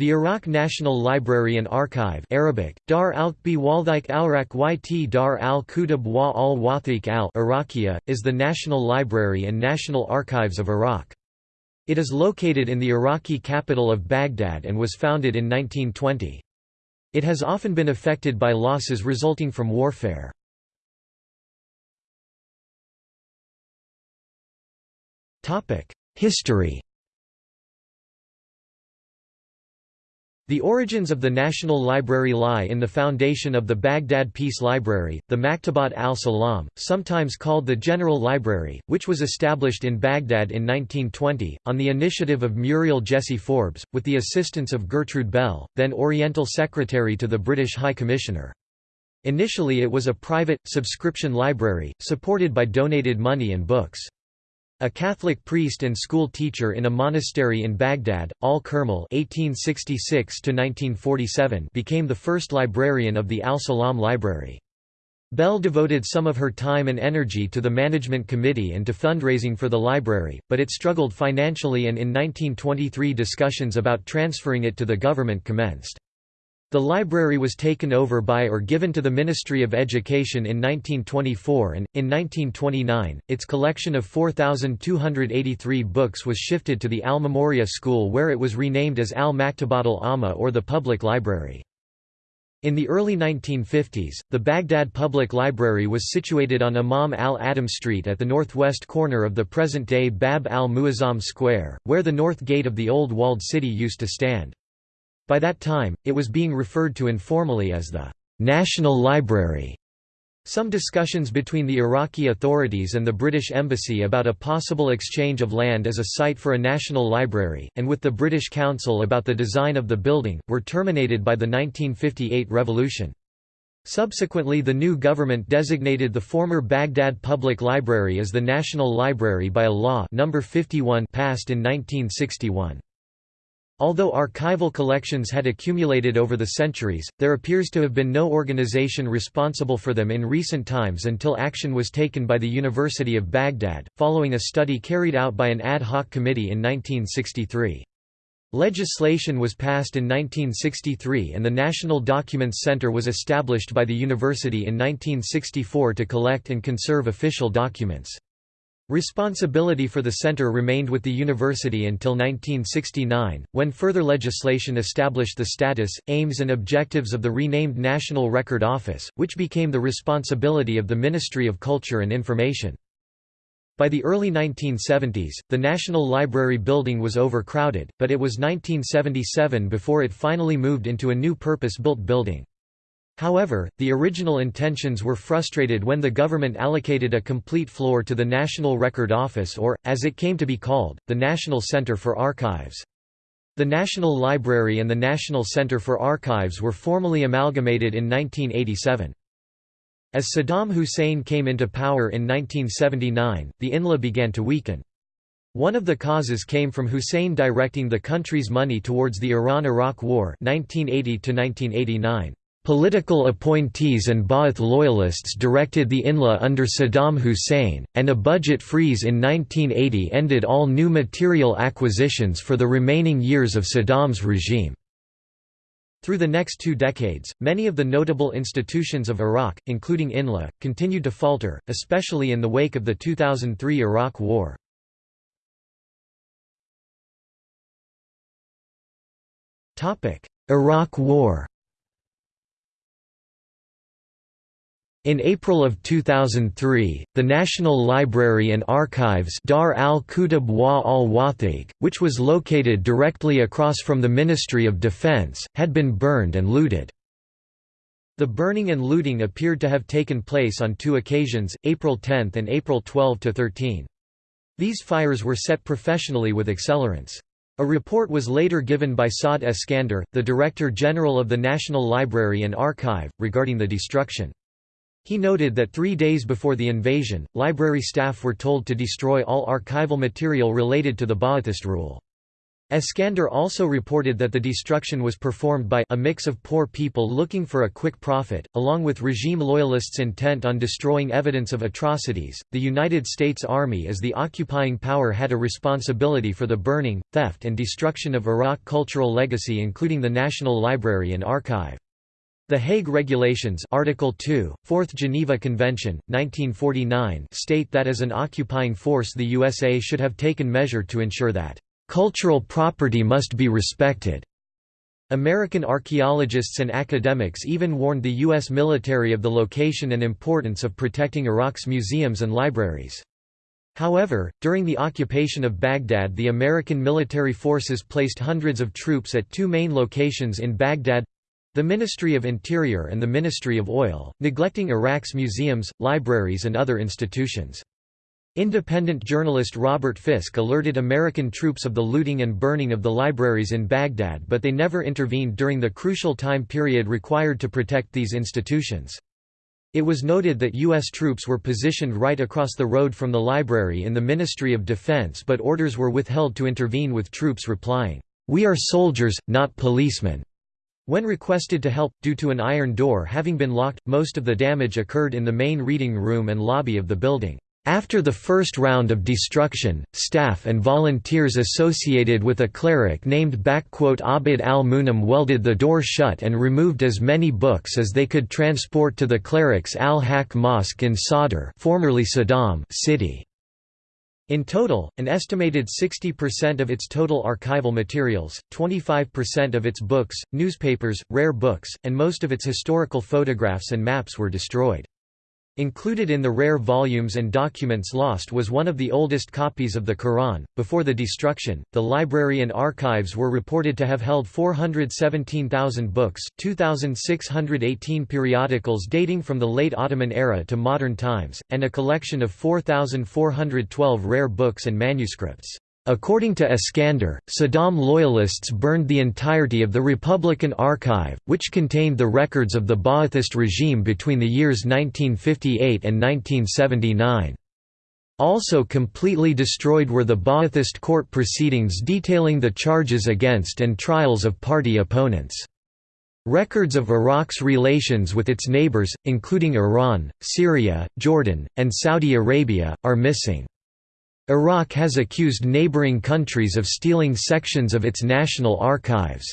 The Iraq National Library and Archive Arabic, Dar al-Qbi al-Rak yt Dar al-Kutub wa al-Wathiq al is the National Library and National Archives of Iraq. It is located in the Iraqi capital of Baghdad and was founded in 1920. It has often been affected by losses resulting from warfare. History The origins of the National Library lie in the foundation of the Baghdad Peace Library, the Maktabat al-Salam, sometimes called the General Library, which was established in Baghdad in 1920, on the initiative of Muriel Jessie Forbes, with the assistance of Gertrude Bell, then Oriental Secretary to the British High Commissioner. Initially it was a private, subscription library, supported by donated money and books. A Catholic priest and school teacher in a monastery in Baghdad, al-Kermal became the first librarian of the Al-Salam Library. Bell devoted some of her time and energy to the management committee and to fundraising for the library, but it struggled financially and in 1923 discussions about transferring it to the government commenced. The library was taken over by or given to the Ministry of Education in 1924 and, in 1929, its collection of 4,283 books was shifted to the Al-Memoria School where it was renamed as Al-Maktabat al-Amma or the Public Library. In the early 1950s, the Baghdad Public Library was situated on Imam al-Adam Street at the northwest corner of the present-day Bab al-Muazzam Square, where the north gate of the old walled city used to stand. By that time, it was being referred to informally as the National Library. Some discussions between the Iraqi authorities and the British Embassy about a possible exchange of land as a site for a national library, and with the British Council about the design of the building, were terminated by the 1958 revolution. Subsequently the new government designated the former Baghdad Public Library as the National Library by a law number 51 passed in 1961. Although archival collections had accumulated over the centuries, there appears to have been no organization responsible for them in recent times until action was taken by the University of Baghdad, following a study carried out by an ad hoc committee in 1963. Legislation was passed in 1963 and the National Documents Center was established by the university in 1964 to collect and conserve official documents. Responsibility for the center remained with the university until 1969, when further legislation established the status, aims and objectives of the renamed National Record Office, which became the responsibility of the Ministry of Culture and Information. By the early 1970s, the National Library building was overcrowded, but it was 1977 before it finally moved into a new purpose-built building. However, the original intentions were frustrated when the government allocated a complete floor to the National Record Office or, as it came to be called, the National Center for Archives. The National Library and the National Center for Archives were formally amalgamated in 1987. As Saddam Hussein came into power in 1979, the INLA began to weaken. One of the causes came from Hussein directing the country's money towards the Iran–Iraq War 1980 -1989. Political appointees and Ba'ath loyalists directed the INLA under Saddam Hussein, and a budget freeze in 1980 ended all new material acquisitions for the remaining years of Saddam's regime. Through the next two decades, many of the notable institutions of Iraq, including INLA, continued to falter, especially in the wake of the 2003 Iraq War. Iraq War In April of 2003, the National Library and Archives Dar al-Kutub wa al-Wathiq, which was located directly across from the Ministry of Defense, had been burned and looted. The burning and looting appeared to have taken place on two occasions, April 10 and April 12–13. These fires were set professionally with accelerants. A report was later given by Saad Eskander, the Director General of the National Library and Archive, regarding the destruction. He noted that three days before the invasion, library staff were told to destroy all archival material related to the Ba'athist rule. Eskander also reported that the destruction was performed by a mix of poor people looking for a quick profit, along with regime loyalists intent on destroying evidence of atrocities. The United States Army as the occupying power had a responsibility for the burning, theft, and destruction of Iraq cultural legacy, including the National Library and Archive. The Hague Regulations Article 2, 4th Geneva Convention, 1949 state that as an occupying force the USA should have taken measure to ensure that Cultural property must be respected. American archaeologists and academics even warned the U.S. military of the location and importance of protecting Iraq's museums and libraries. However, during the occupation of Baghdad the American military forces placed hundreds of troops at two main locations in Baghdad—the Ministry of Interior and the Ministry of Oil, neglecting Iraq's museums, libraries and other institutions. Independent journalist Robert Fisk alerted American troops of the looting and burning of the libraries in Baghdad but they never intervened during the crucial time period required to protect these institutions. It was noted that U.S. troops were positioned right across the road from the library in the Ministry of Defense but orders were withheld to intervene with troops replying, "'We are soldiers, not policemen'." When requested to help, due to an iron door having been locked, most of the damage occurred in the main reading room and lobby of the building. After the first round of destruction, staff and volunteers associated with a cleric named Abd al-Munam welded the door shut and removed as many books as they could transport to the cleric's al-Haq Mosque in Sadr formerly Saddam city. In total, an estimated 60% of its total archival materials, 25% of its books, newspapers, rare books, and most of its historical photographs and maps were destroyed. Included in the rare volumes and documents lost was one of the oldest copies of the Quran. Before the destruction, the library and archives were reported to have held 417,000 books, 2,618 periodicals dating from the late Ottoman era to modern times, and a collection of 4,412 rare books and manuscripts. According to Eskander, Saddam loyalists burned the entirety of the Republican Archive, which contained the records of the Ba'athist regime between the years 1958 and 1979. Also completely destroyed were the Ba'athist court proceedings detailing the charges against and trials of party opponents. Records of Iraq's relations with its neighbors, including Iran, Syria, Jordan, and Saudi Arabia, are missing. Iraq has accused neighboring countries of stealing sections of its national archives.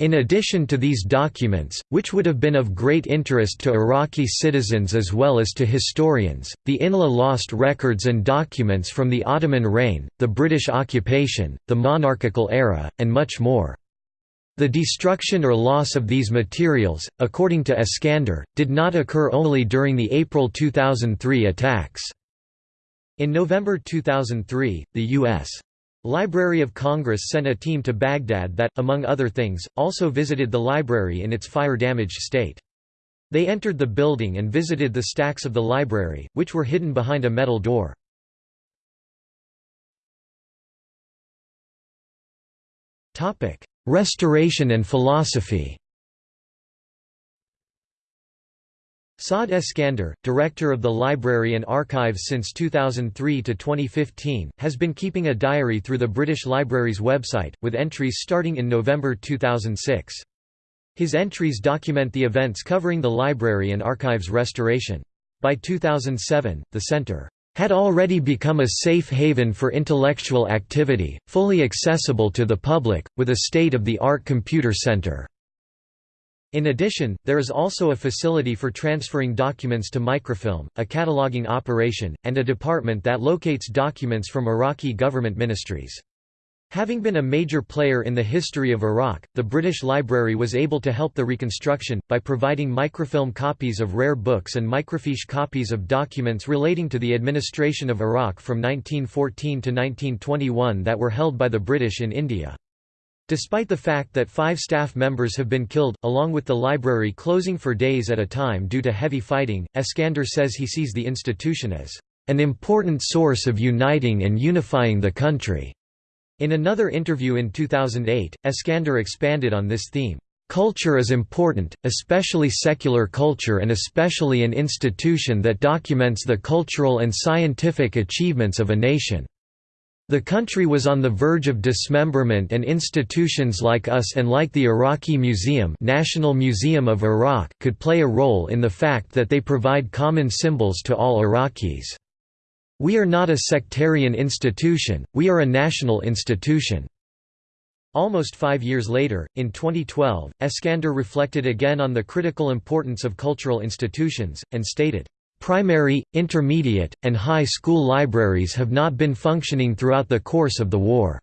In addition to these documents, which would have been of great interest to Iraqi citizens as well as to historians, the INLA lost records and documents from the Ottoman reign, the British occupation, the monarchical era, and much more. The destruction or loss of these materials, according to Eskander, did not occur only during the April 2003 attacks. In November 2003, the U.S. Library of Congress sent a team to Baghdad that, among other things, also visited the library in its fire-damaged state. They entered the building and visited the stacks of the library, which were hidden behind a metal door. Restoration and philosophy Saad Eskander, director of the Library and Archives since 2003 to 2015, has been keeping a diary through the British Library's website, with entries starting in November 2006. His entries document the events covering the library and archives restoration. By 2007, the centre had already become a safe haven for intellectual activity, fully accessible to the public, with a state-of-the-art computer center. In addition, there is also a facility for transferring documents to microfilm, a cataloging operation, and a department that locates documents from Iraqi government ministries. Having been a major player in the history of Iraq, the British Library was able to help the reconstruction, by providing microfilm copies of rare books and microfiche copies of documents relating to the administration of Iraq from 1914 to 1921 that were held by the British in India. Despite the fact that five staff members have been killed, along with the library closing for days at a time due to heavy fighting, Eskander says he sees the institution as an important source of uniting and unifying the country. In another interview in 2008, Eskander expanded on this theme. Culture is important, especially secular culture and especially an institution that documents the cultural and scientific achievements of a nation. The country was on the verge of dismemberment and institutions like us and like the Iraqi Museum National Museum of Iraq could play a role in the fact that they provide common symbols to all Iraqis. We are not a sectarian institution, we are a national institution. Almost five years later, in 2012, Eskander reflected again on the critical importance of cultural institutions, and stated, Primary, intermediate, and high school libraries have not been functioning throughout the course of the war.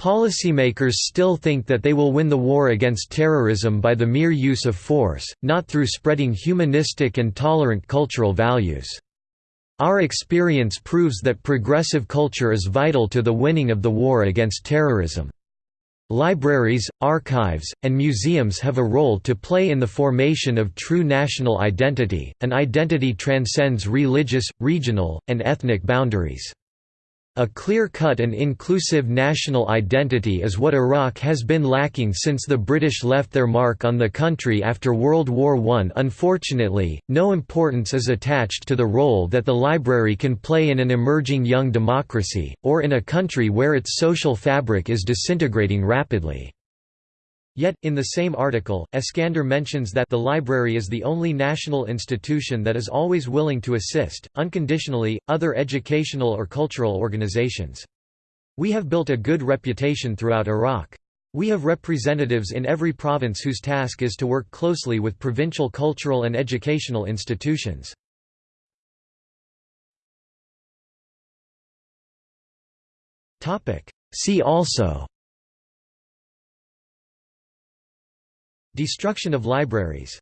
Policymakers still think that they will win the war against terrorism by the mere use of force, not through spreading humanistic and tolerant cultural values. Our experience proves that progressive culture is vital to the winning of the war against terrorism. Libraries, archives, and museums have a role to play in the formation of true national identity, an identity transcends religious, regional, and ethnic boundaries. A clear-cut and inclusive national identity is what Iraq has been lacking since the British left their mark on the country after World War I. Unfortunately, no importance is attached to the role that the library can play in an emerging young democracy, or in a country where its social fabric is disintegrating rapidly. Yet, in the same article, Eskander mentions that the library is the only national institution that is always willing to assist, unconditionally, other educational or cultural organizations. We have built a good reputation throughout Iraq. We have representatives in every province whose task is to work closely with provincial cultural and educational institutions. See also Destruction of libraries